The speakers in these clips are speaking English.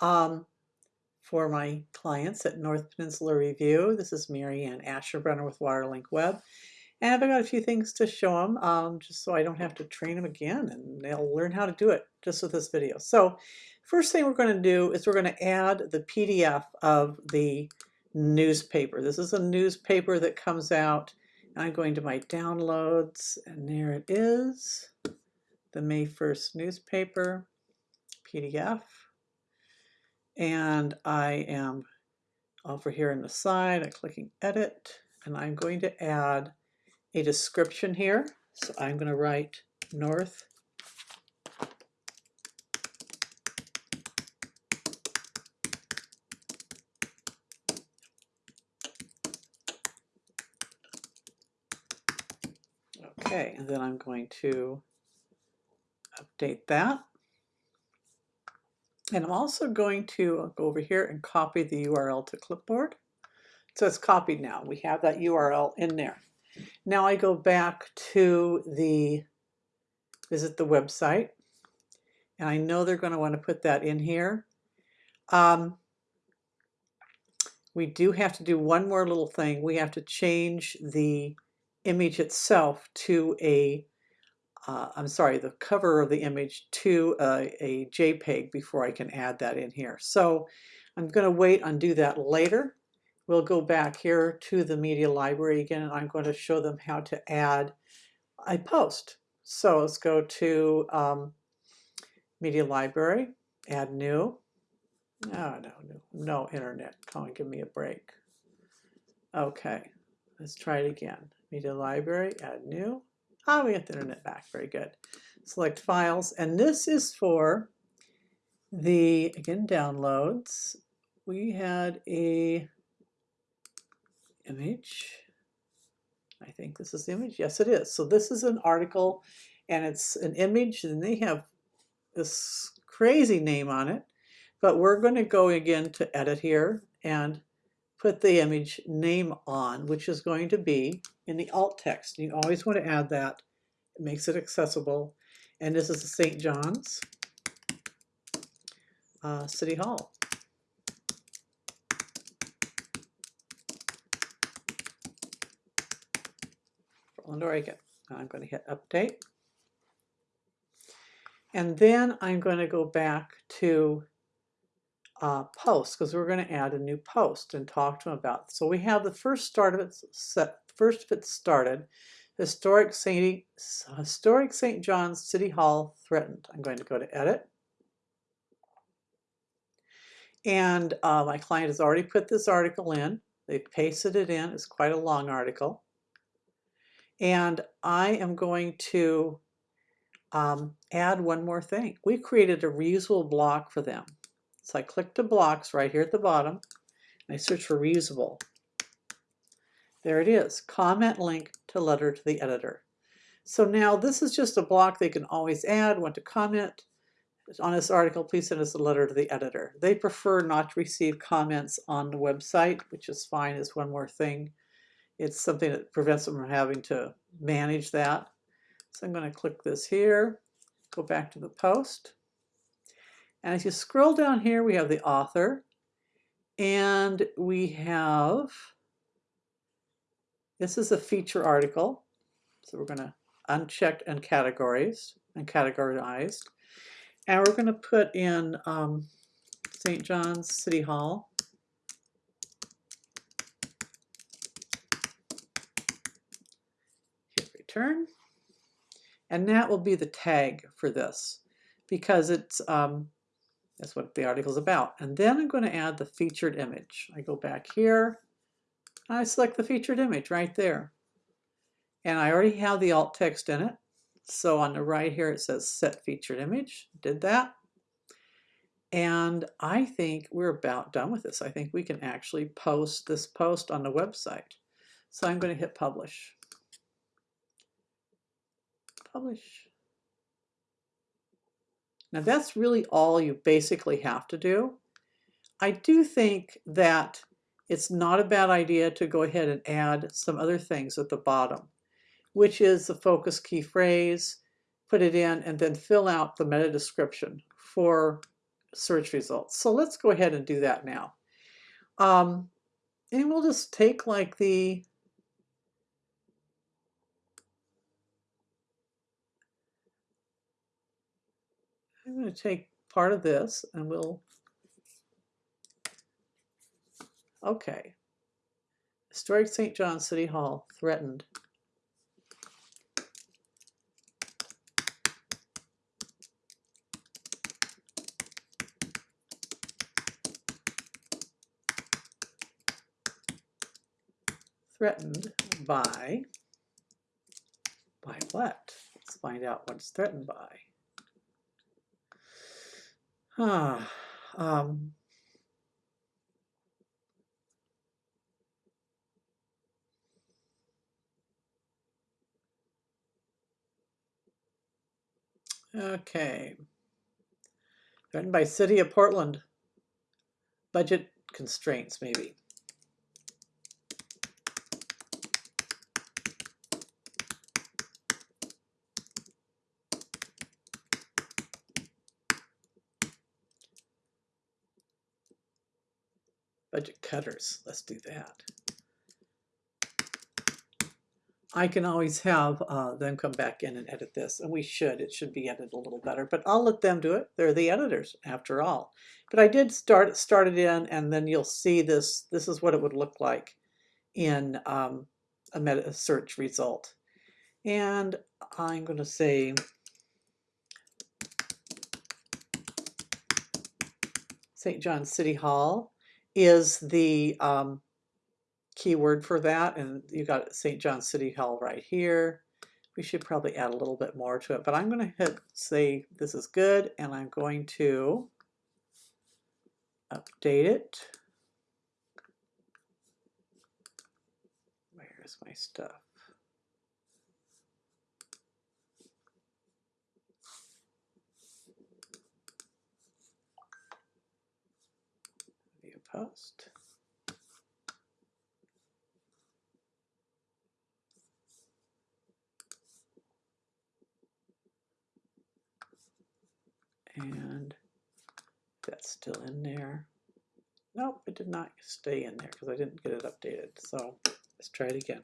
um, for my clients at North Peninsula Review. This is Mary Ann Asherbrenner with Waterlink Web. And I've got a few things to show them um, just so I don't have to train them again and they'll learn how to do it just with this video. So first thing we're going to do is we're going to add the PDF of the newspaper. This is a newspaper that comes out. I'm going to my downloads and there it is. The May 1st newspaper PDF. And I am over here on the side, I'm clicking edit and I'm going to add a description here. So I'm going to write north Okay, and then I'm going to update that. And I'm also going to go over here and copy the URL to clipboard. So it's copied now. We have that URL in there. Now I go back to the visit the website and I know they're going to want to put that in here. Um, we do have to do one more little thing. We have to change the image itself to a uh, I'm sorry, the cover of the image to a, a JPEG before I can add that in here. So I'm going to wait and do that later. We'll go back here to the media library again and I'm going to show them how to add a post. So let's go to um, media library, add new. Oh, no, no, no internet. Come on, give me a break. Okay, let's try it again. Media library, add new. Ah, we get the internet back. Very good. Select files. And this is for the, again, downloads. We had a image. I think this is the image. Yes, it is. So this is an article and it's an image and they have this crazy name on it. But we're going to go again to edit here and put the image name on, which is going to be in the alt text. You always want to add that. It makes it accessible. And this is the St. John's uh, City Hall. Portland, Oregon. I'm going to hit update. And then I'm going to go back to uh, post because we're going to add a new post and talk to them about. So we have the first start of it set, first of it started, historic St. Historic St. John's City Hall threatened. I'm going to go to edit. And uh, my client has already put this article in. They pasted it in. It's quite a long article. And I am going to um, add one more thing. We created a reusable block for them. So I click the blocks right here at the bottom. And I search for reusable. There it is, comment link to letter to the editor. So now this is just a block they can always add, want to comment on this article, please send us a letter to the editor. They prefer not to receive comments on the website, which is fine, is one more thing. It's something that prevents them from having to manage that. So I'm going to click this here, go back to the post. And as you scroll down here, we have the author and we have, this is a feature article. So we're going to uncheck and categories and categorized. And we're going to put in um, St. John's City Hall. Hit return. And that will be the tag for this because it's um, that's what the article is about. And then I'm going to add the featured image. I go back here. I select the featured image right there. And I already have the alt text in it. So on the right here it says set featured image. Did that. And I think we're about done with this. I think we can actually post this post on the website. So I'm going to hit publish. Publish. Now that's really all you basically have to do. I do think that it's not a bad idea to go ahead and add some other things at the bottom, which is the focus key phrase, put it in, and then fill out the meta description for search results. So let's go ahead and do that now. Um, and we'll just take like the I'm going to take part of this and we'll okay historic St. John City Hall threatened threatened by, by what? Let's find out what it's threatened by. Ah, um, okay. Written by City of Portland. Budget constraints, maybe. Budget cutters. Let's do that. I can always have uh, them come back in and edit this, and we should. It should be edited a little better, but I'll let them do it. They're the editors, after all. But I did start start it in, and then you'll see this. This is what it would look like in um, a meta search result. And I'm going to say St. John City Hall is the um, keyword for that. And you got St. John City Hall right here. We should probably add a little bit more to it, but I'm going to hit say this is good and I'm going to update it. Where's my stuff? Post. And that's still in there. Nope, it did not stay in there because I didn't get it updated. So let's try it again.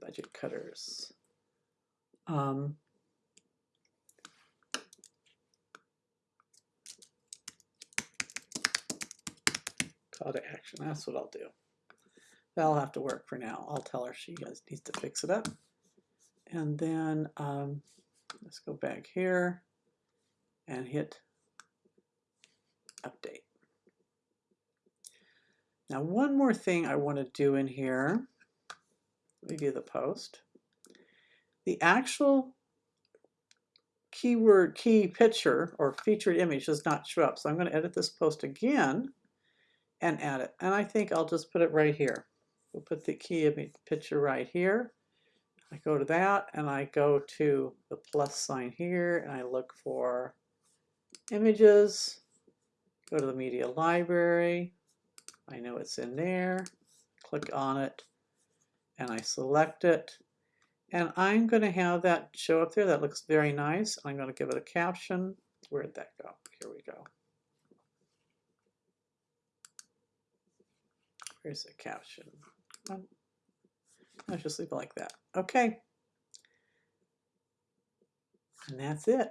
Budget cutters. Um, call to action, that's what I'll do. That'll have to work for now. I'll tell her she has, needs to fix it up. And then um, let's go back here and hit update. Now one more thing I want to do in here review the post. The actual keyword key picture or featured image does not show up. So I'm going to edit this post again and add it. And I think I'll just put it right here. We'll put the key image picture right here. I go to that and I go to the plus sign here and I look for images, go to the media library. I know it's in there. Click on it and I select it. And I'm going to have that show up there. That looks very nice. I'm going to give it a caption. Where'd that go? Here we go. Where's the caption? Let's just leave it like that. Okay. And that's it.